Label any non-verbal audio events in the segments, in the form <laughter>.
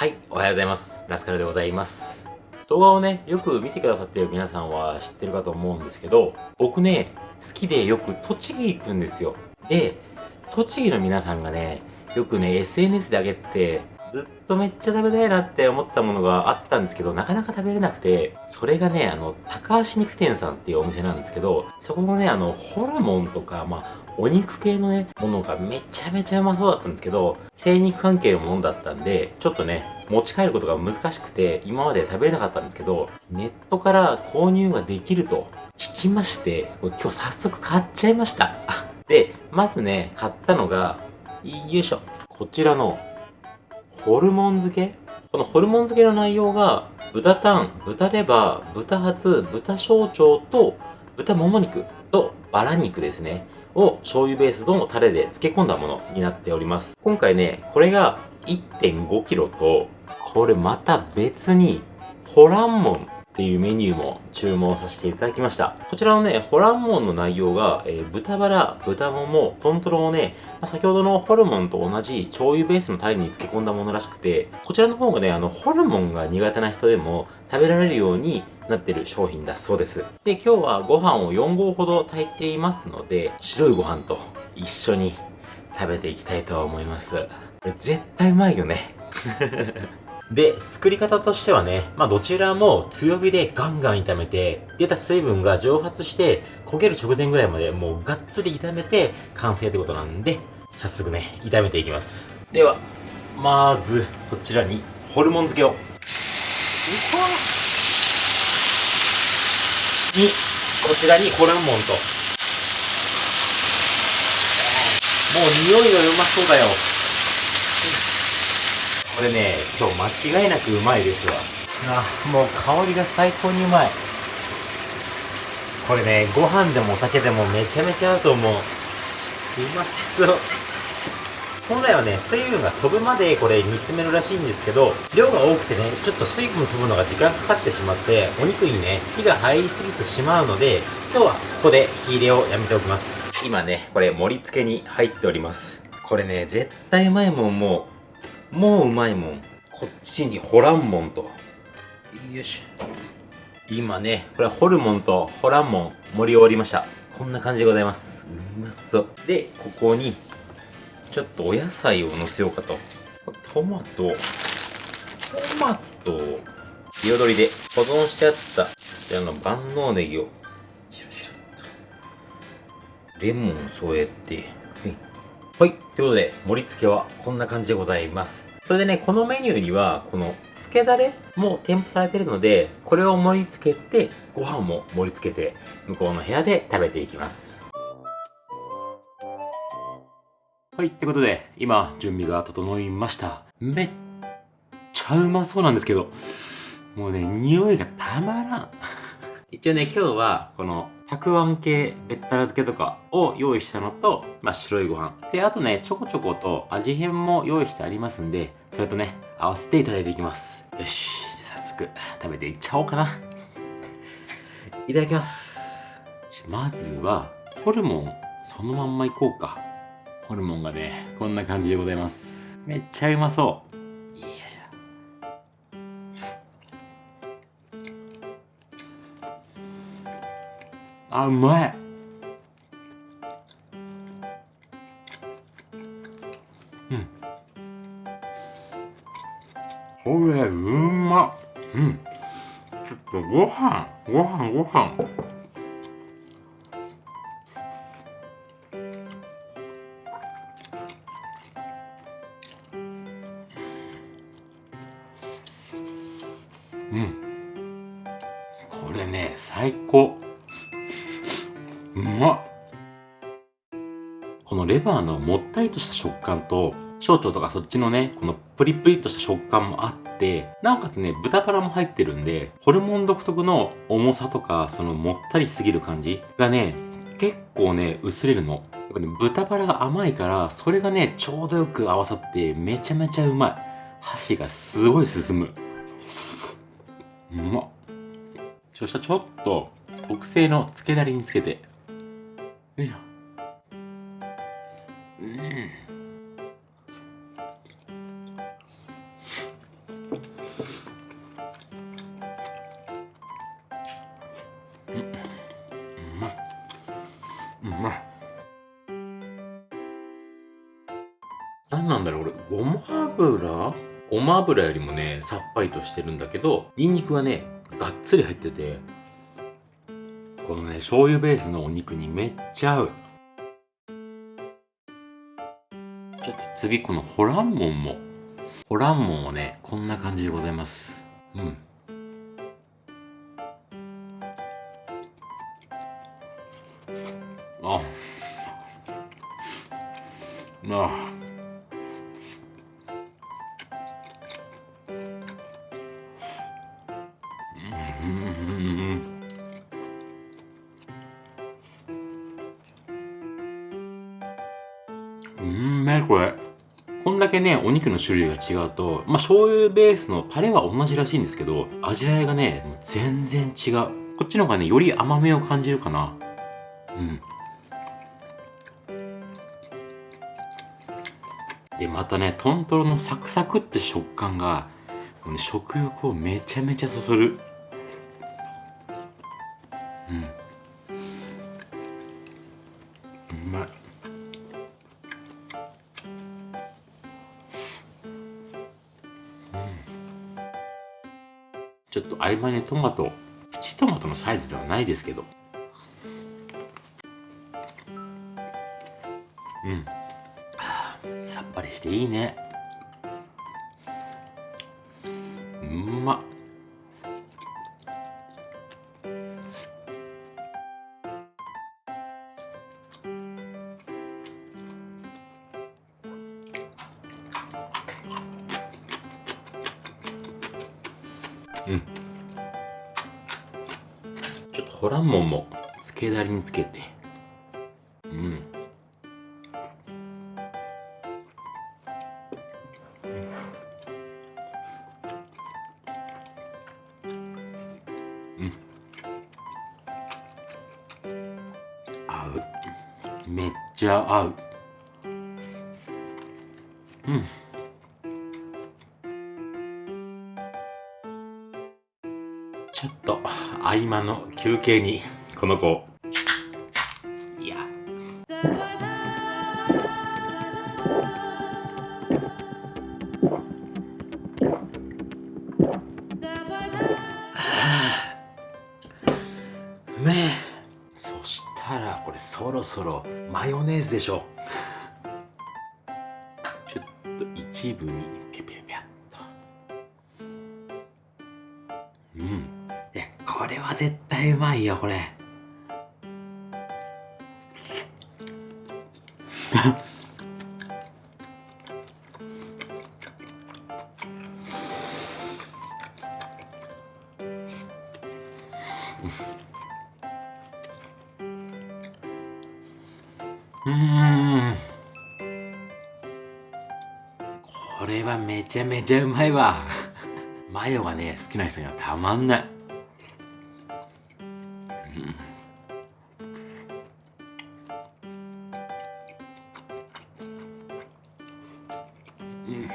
はい、おはようございます。ラスカルでございます。動画をね、よく見てくださってる皆さんは知ってるかと思うんですけど、僕ね、好きでよく栃木行くんですよ。で、栃木の皆さんがね、よくね、SNS で上げて、ずっとめっちゃ食べたいなって思ったものがあったんですけど、なかなか食べれなくて、それがね、あの、高橋肉店さんっていうお店なんですけど、そこのね、あの、ホルモンとか、まあ、お肉系のね、ものがめちゃめちゃうまそうだったんですけど、精肉関係のものだったんで、ちょっとね、持ち帰ることが難しくて、今まで食べれなかったんですけど、ネットから購入ができると聞きまして、これ今日早速買っちゃいました。で、まずね、買ったのが、よいしょ。こちらのホルモン漬け？このホルモン漬けの内容が、豚タン、豚レバー、豚ハツ、豚小腸と、豚もも肉とバラ肉ですね。を醤油ベースのタレで漬け込んだものになっております。今回ね、これが 1.5kg と、これまた別に、ホランモンっていうメニューも注文させていただきました。こちらのね、ホランモンの内容が、えー、豚バラ、豚もも、トントロをね、まあ、先ほどのホルモンと同じ醤油ベースのタレに漬け込んだものらしくて、こちらの方がね、あの、ホルモンが苦手な人でも食べられるようになってる商品だそうです。で、今日はご飯を4合ほど炊いていますので、白いご飯と一緒に食べていきたいと思います。これ絶対うまいよね。で、作り方としてはね、まあどちらも強火でガンガン炒めて、出た水分が蒸発して焦げる直前ぐらいまでもうがっつり炒めて完成ってことなんで、早速ね、炒めていきます。では、まず、こちらにホルモン漬けを。に、こちらにホルモンと。もう匂いがうまそうだよ。これね、今日間違いなくうまいですわ。あ、もう香りが最高にうまい。これね、ご飯でもお酒でもめちゃめちゃ合うと思う。うまそう。本来はね、水分が飛ぶまでこれ煮詰めるらしいんですけど、量が多くてね、ちょっと水分飛ぶのが時間かかってしまって、お肉にね、火が入りすぎてしまうので、今日はここで火入れをやめておきます。今ね、これ盛り付けに入っております。これね、絶対うまいもんもう、もううまいもん。こっちにホランモンと。よし。今ね、これはホルモンとホランモン盛り終わりました。こんな感じでございます。うまそう。で、ここに、ちょっとお野菜を乗せようかと。トマト、トマト、彩りで保存してあった、こちらの万能ネギを、シュシュと。レモン添えて、はい。はいということで、盛り付けはこんな感じでございます。それでね、このメニューには、この漬けだれも添付されてるので、これを盛り付けて、ご飯も盛り付けて、向こうの部屋で食べていきます。はい。ってことで、今、準備が整いました。めっちゃうまそうなんですけど、もうね、匂いがたまらん。<laughs> 一応ね、今日は、この、たくあん系べったら漬けとかを用意したのと、まあ、白いご飯。で、あとね、ちょこちょこと味変も用意してありますんで、それとね、合わせていただいていきます。よし、早速食べていっちゃおうかな。いただきます。まずは、ホルモン、そのまんまいこうか。ホルモンがね、こんな感じでございます。めっちゃうまそう。あうまい。うん。これうまうん。ちょっとご飯ご飯ご飯。うん。これね最高。レバーのもったりとした食感と、小腸とかそっちのね、このプリプリとした食感もあって、なおかつね、豚バラも入ってるんで、ホルモン独特の重さとか、そのもったりすぎる感じがね、結構ね、薄れるの。やっぱね、豚バラが甘いから、それがね、ちょうどよく合わさって、めちゃめちゃうまい。箸がすごい進む。うまっ。そしたらちょっと、特製の漬けだれにつけて、よいしょごま油よりもねさっぱりとしてるんだけどニンニクがねがっつり入っててこのね醤油ベースのお肉にめっちゃ合う。ちょっと次このホランモンもホランモンはねこんな感じでございます。うん。あ。あ。これ。こんだけねお肉の種類が違うとまあ醤油ベースのタレは同じらしいんですけど味わいがね全然違う。こっちの方がねより甘めを感じるかな。うん。でまたねトントロのサクサクって食感が食欲をめちゃめちゃそそる。うん。合間にトマトプチトマトのサイズではないですけど。うん。さっぱりしていいね。けだれにつけて。うん。うん。合う。めっちゃ合う。うん。ちょっと合間の休憩にこの子。ろそろマヨネーズでしょちょっと一部にピャピャピャっとうんいやこれは絶対うまいよこれうん。これはめちゃめちゃうまいわ。<laughs> マヨがね好きな人にはたまんない、うん。うん。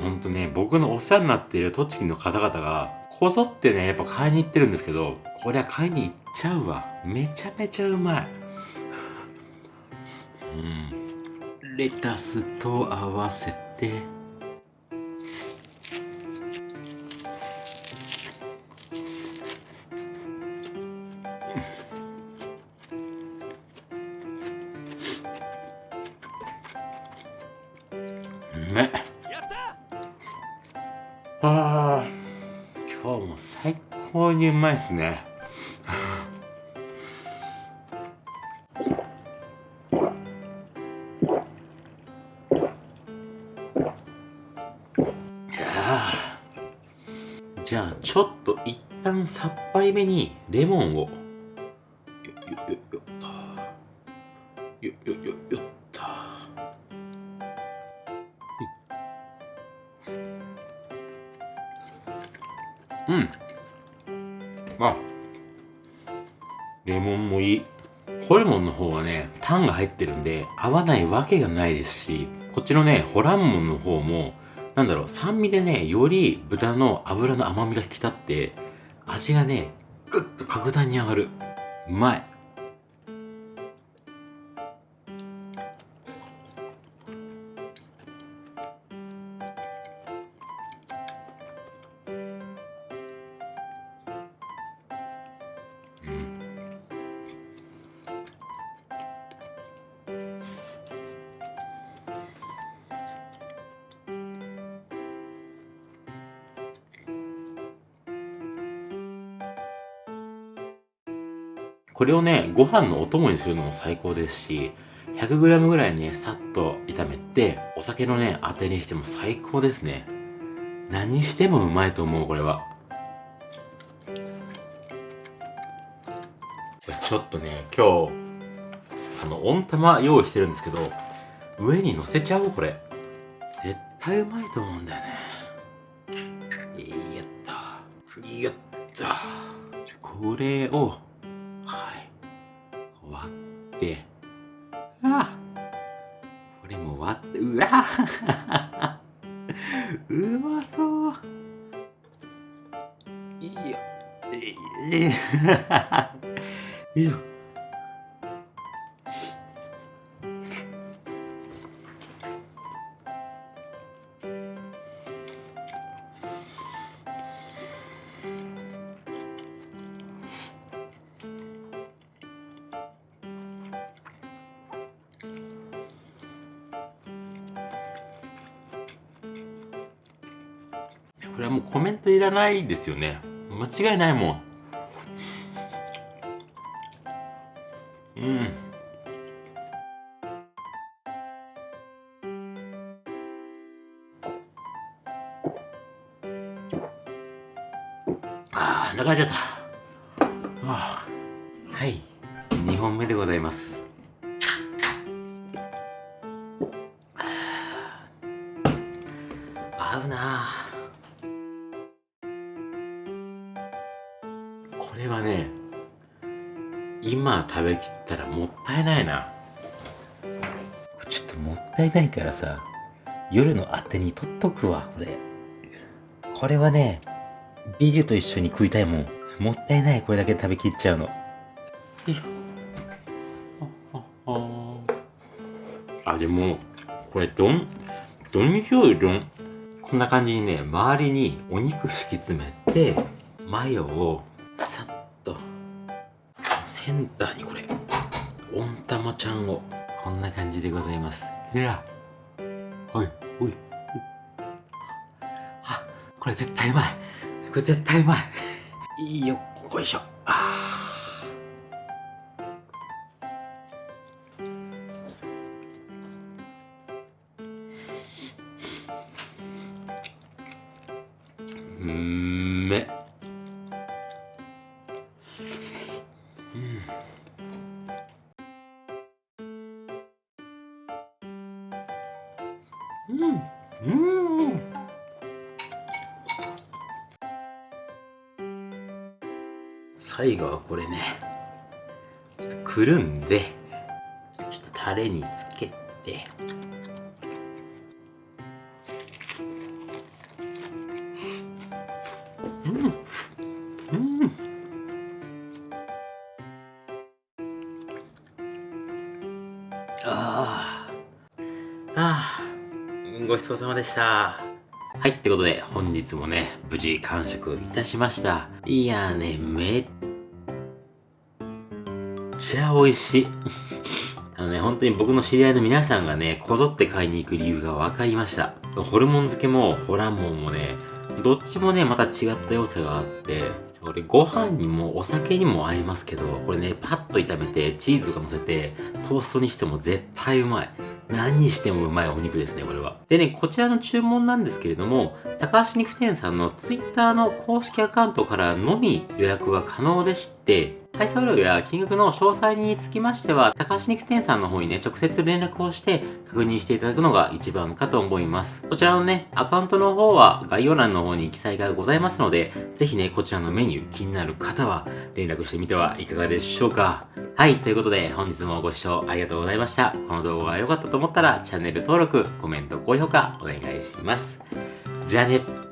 ほんとね僕のお世話になっている栃木の方々がこぞってねやっぱ買いに行ってるんですけどこれは買いに行っちゃうわ。めちゃめちゃうまい。うん。レタスと合わせて。うめっ高にうまいっすね。じゃあちょっと一旦さっぱりめにレモンを。ホルモンの方はねタンが入ってるんで合わないわけがないですしこっちのねホランモンの方もなんだろう酸味でねより豚の脂の甘みが引き立って味がねぐっと格段に上がる。うまい。これをね、ご飯のお供にするのも最高ですし、100g ぐらいね、さっと炒めて、お酒のね、当てにしても最高ですね。何してもうまいと思う、これは。ちょっとね、今日、あの、温玉用意してるんですけど、上に乗せちゃおう、これ。絶対うまいと思うんだよね。やった。やった。これを、あこれも割って、うわ。<laughs> うまそう。いいよ。よ。いし <laughs> これはもうコメントいらないですよね。間違いないもん。うん。ああ流れちゃった。あはい。2本目でございます食べきったらもったいないな。ちょっともったいないからさ夜のあてにとっとくわこれ。これはねビールと一緒に食いたいもん。もったいないこれだけ食べきっちゃうの。よいしょあでもこれどんどんにしようよどん？こんな感じにね周りにお肉敷き詰めてマヨをセンターにこれ。温玉ちゃんを。こんな感じでございます。いや。はいおい。あこれ絶対うまい。これ絶対うまい。いいよよいしょあううん。うん。最後はこれね。ちょっとくるんでちょっとタレにつけて。うん。うん。ああああごちそうさまでした。はい、ってことで、本日もね、無事完食いたしました。いやね、めっちゃ美味しい。<laughs> あのね、本当に僕の知り合いの皆さんがね、こぞって買いに行く理由が分かりました。ホルモン漬けも、ホラモンもね、どっちもね、また違った良さがあって、これご飯にもお酒にも合いますけど、これね、パッと炒めてチーズが乗せて、トーストにしても絶対うまい。何にしてもうまいお肉ですね、これは。でね、こちらの注文なんですけれども、高橋肉店さんの Twitter の公式アカウントからのみ予約が可能でして、配送料や金額の詳細につきましては、高橋肉店さんの方にね、直接連絡をして確認していただくのが一番かと思います。こちらのね、アカウントの方は概要欄の方に記載がございますので、ぜひね、こちらのメニュー気になる方は連絡してみてはいかがでしょうか。はい、ということで本日もご視聴ありがとうございました。この動画が良かったと思ったらチャンネル登録、コメント、高評価お願いします。じゃあね。